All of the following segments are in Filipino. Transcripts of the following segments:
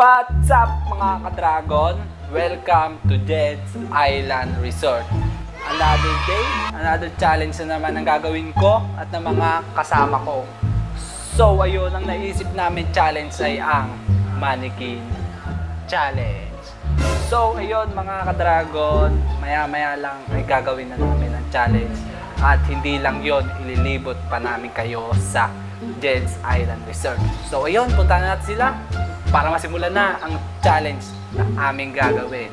What's up mga ka-dragon? Welcome to Jed's Island Resort. Another day, another challenge na naman ang gagawin ko at ng mga kasama ko. So ayun, ang naisip namin challenge ay ang Mannequin Challenge. So ayun mga ka-dragon, maya-maya lang ay gagawin na namin ang challenge. At hindi lang yon ililibot pa namin kayo sa Jed's Island Resort. So ayun, punta na natin sila para masimulan na ang challenge na aming gagawin.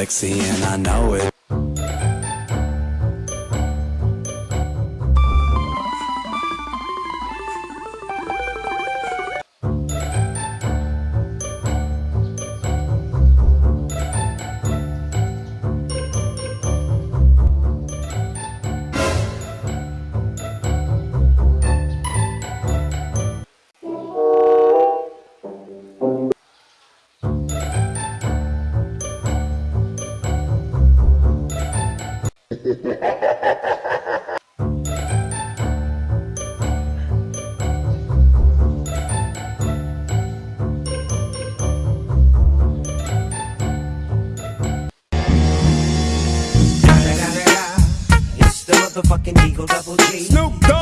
Sexy and I know it. fucking Eagle Double G. Snoop Dogg.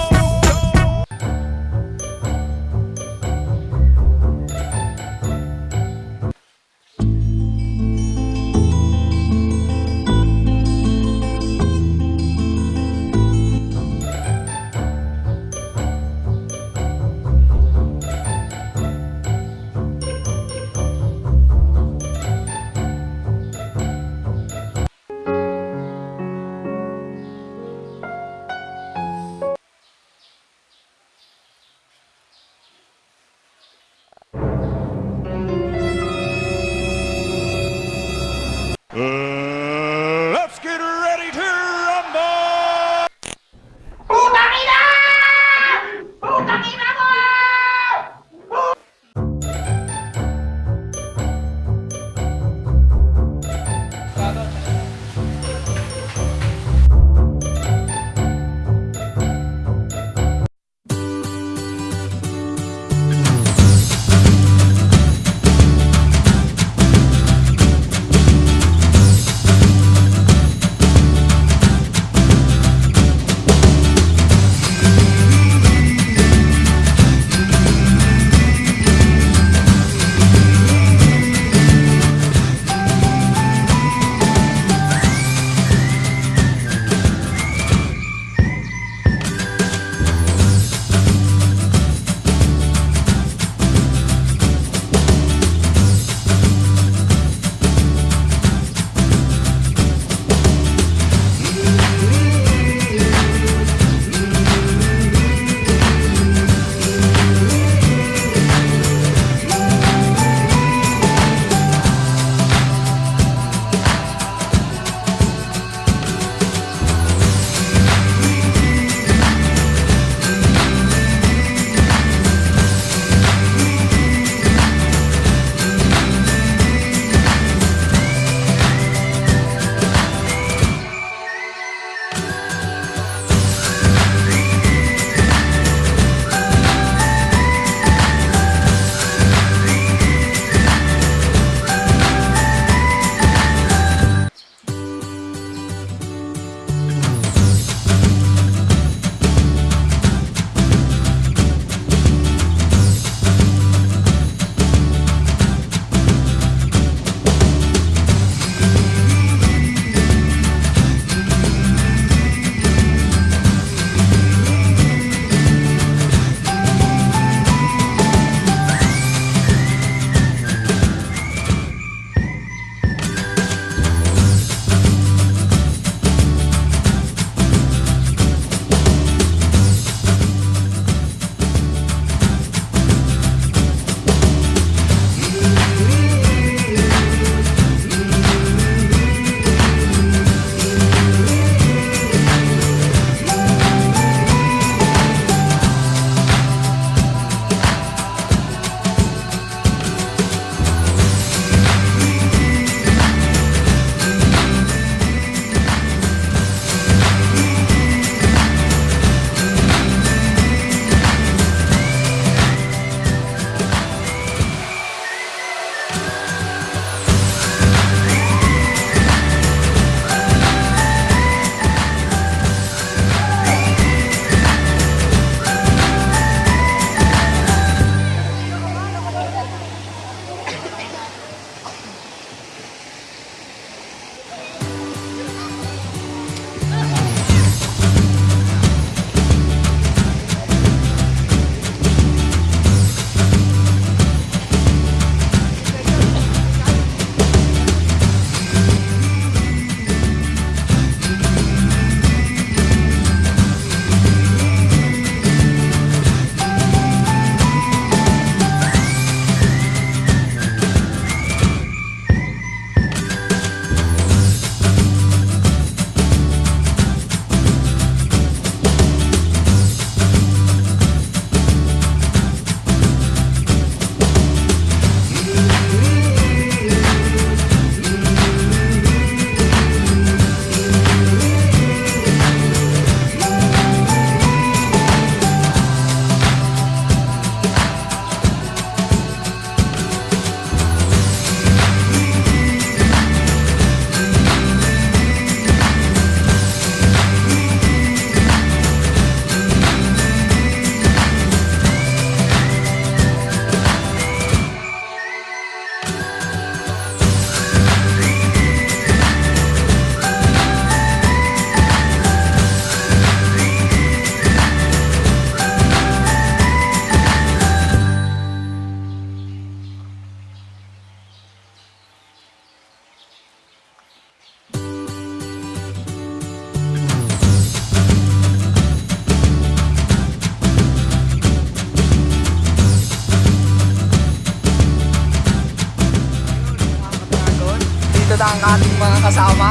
agad ang ating mga kasama.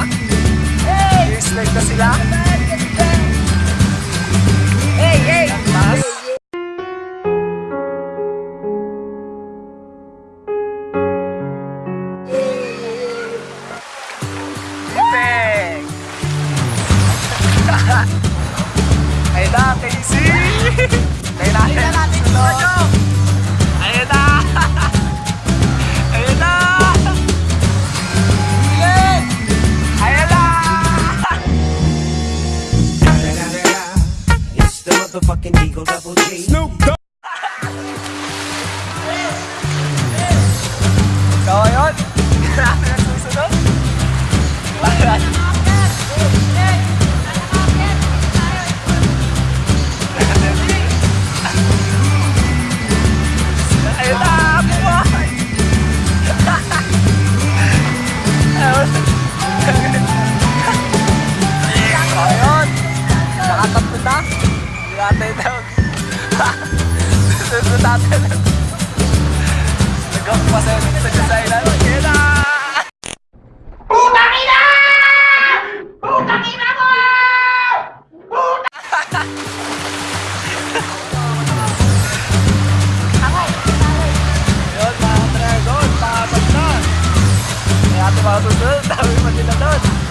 Hey! Respect na sila. Hey, hey! Taas. Yun, mga katrayer doon, pakasag na. May ato mga susunod, dami pa sila doon.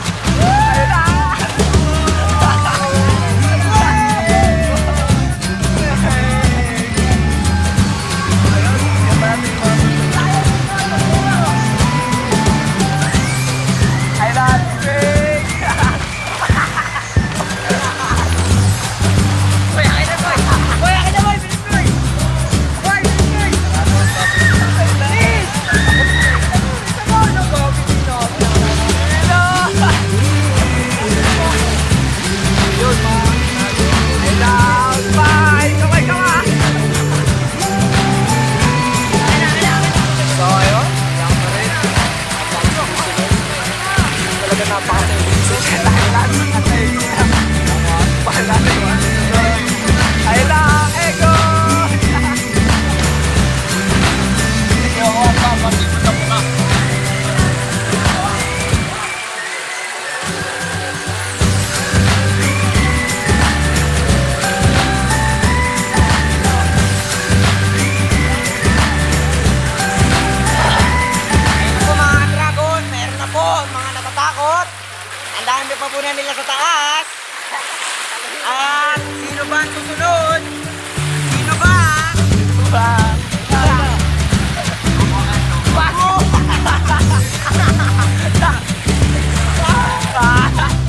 Pinando pa po nila sa taas. At sino ba ang susunod? Sino ba? Sino ba? Ha ha ha ha!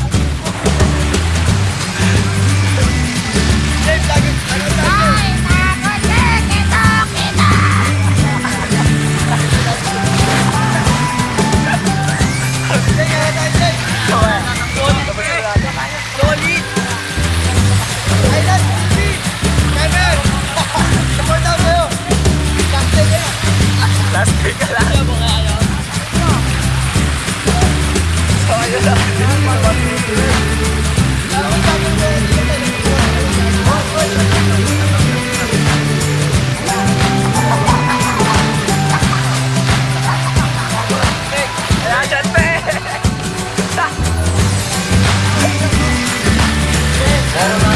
Jangan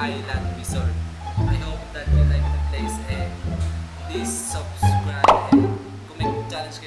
Island Resort. I hope that you like the place and please subscribe and may challenge